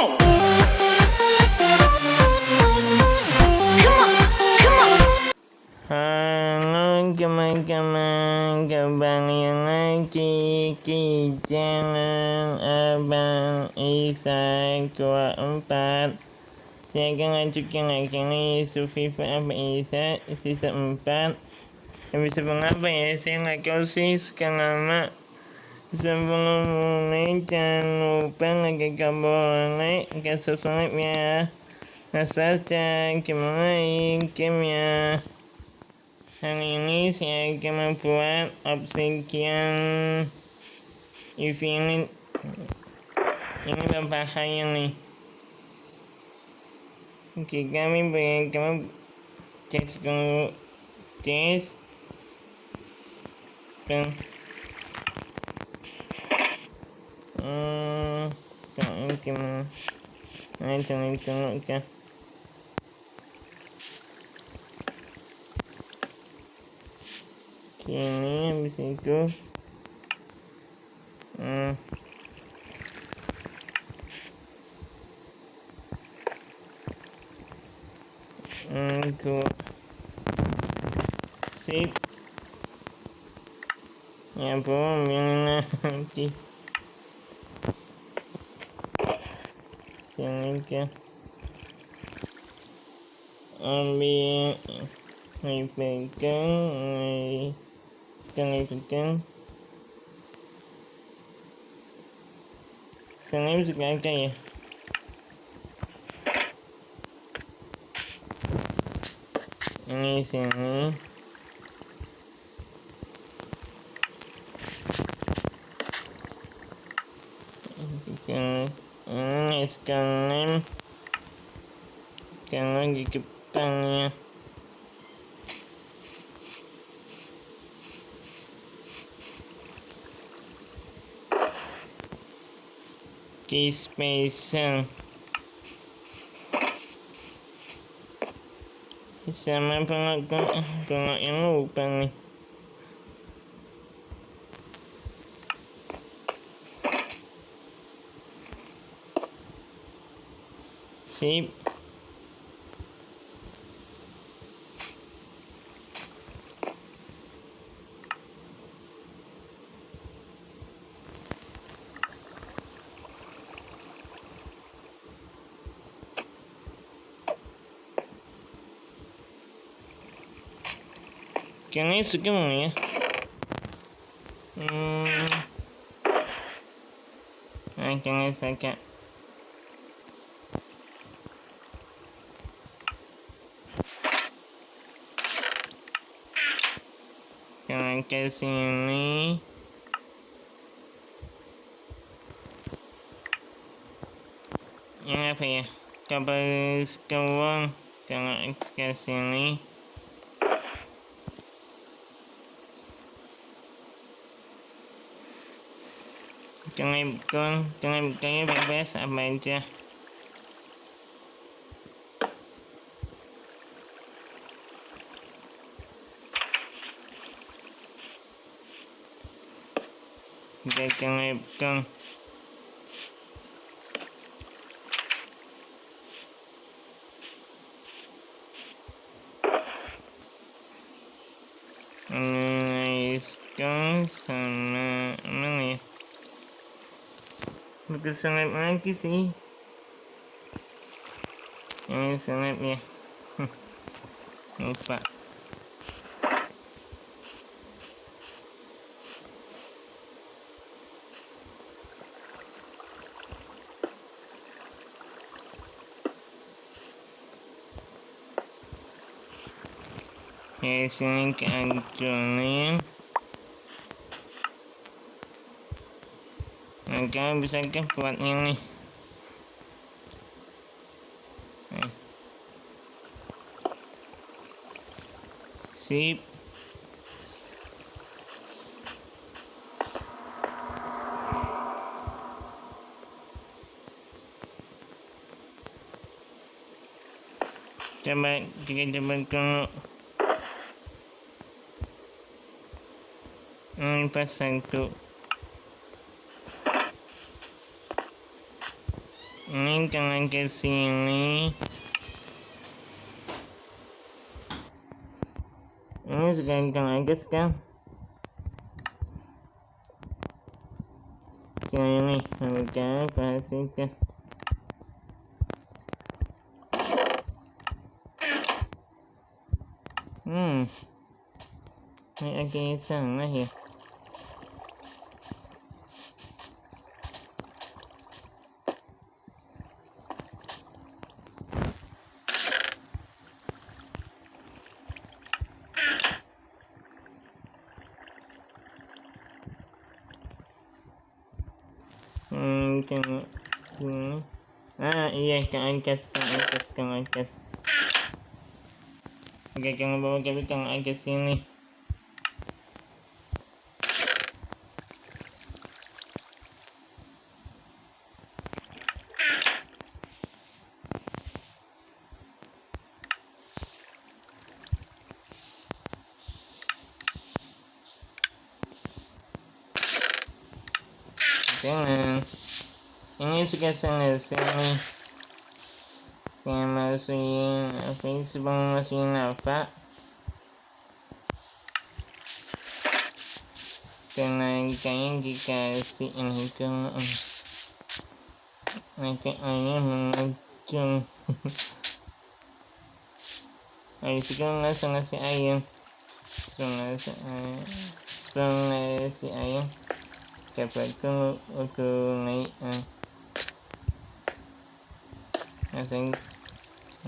Halo teman-teman, kembali lagi di channel Abang Isa 24 Saya akan lanjutkan nih Survivor Abang Isa season 4 Episode berapa ya, saya nggak tahu sih sekarang lama Sebelum mulai jangan lupa like kabel like dan subscribe ya Nah saja kita mulai gamenya? Hari ini saya akan membuat obsidian UV ini berbahaya nih. Oke kami berikan tes dulu. Tes Kan? Ini habis itu, hmm, itu, sip, ya belum ini nanti. Sini ke ambil ini pegang ini pegang pegang sini juga ada ya ini sini pegang sekarang sekarang di depannya di spesial sama pengakuan pengakuan yang lupa nih Sip. Jangan suka mau ya. Hmm. Nah, jangan sakit. Jangan ke sini. Yang apa ya? Kabel sekawang. Jangan ke sini. Jangan bukan, jangan bukannya bebas apa aja. Bukan. Mengayiskan sama mana ya? Bukan sangat lagi sih. Ini sangat ya. Lupa. Sini ke hancurin. Maka bisa ke buat ini. Sip. Coba kita coba dulu. Ini pas satu. Ini jangan ke sini. Ini sekarang jangan ke sekarang. Jangan ini, harga kasihkan. Hmm. Ini agak sana ya. Iya, ke angkas, ke angkas, ke angkas. Oke, bawa kami ke angkas sini. Ini suka sana sini. Saya masukin apa ini sebelum masukin apa? Kayaknya dikasih ini ke Nanti ayah mengacung. Ayo sekarang langsung ngasih. Sebelum ngasih ayam. Sebelum ngasih ayam dapat ko ako ngayon asing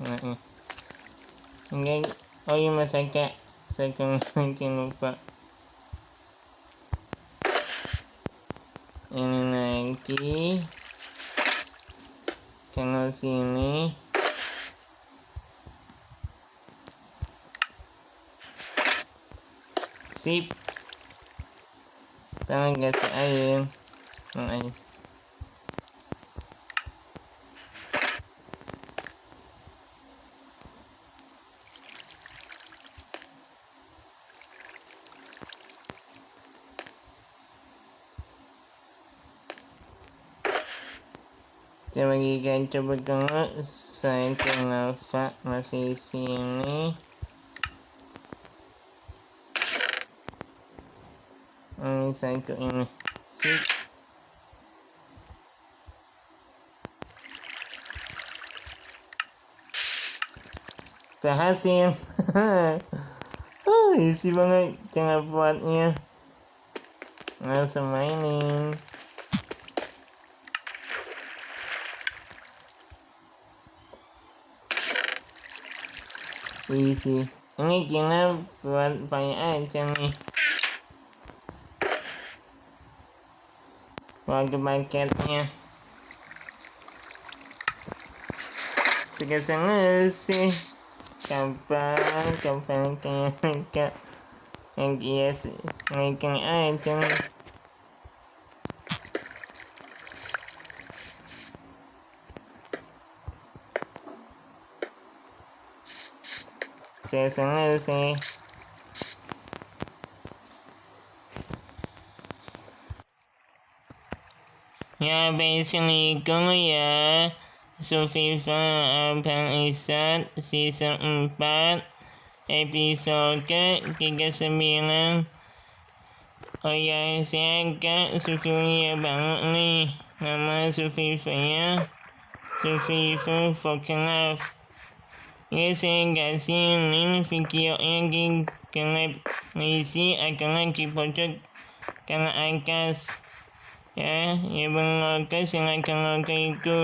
ngayon hingga oh yung masaka sa kung kinupa ini lagi channel sini. Sip. Tangan kasi ayun. Ng ayun. Saya bagikan coba tengok saya kenapa masih sini. Ini satu ini. Sip. Berhasil. oh, isi banget cara buatnya. Langsung mainin. Isi. Ini kita buat banyak aja nih. Waktu paketnya Sekarang sih. Kapan Kapan kayak Yang dia Naikin aja Saya senang sih Ya Assalamualaikum ya Sufifa Abang Isan Season 4 Episode 39 Oh ya saya agak Sufifa banget nih Nama Sufifa ya Sufifa Fucking Love Saya kasih link videonya di Kelab Misi akan lagi pojok Karena angkas ya ya bangga silakan lakukan itu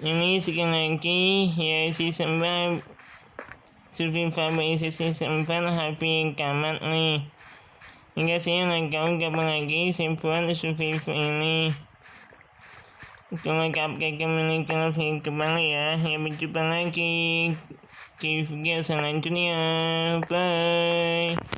ini sekali lagi ya season 4 Sufi Faber season 4 happy kamat nih hingga nggak tahu kapan lagi buat Sufi ini kalau kapke kembali ke video kembali ya. Ya berjumpa lagi. Di video selanjutnya. Bye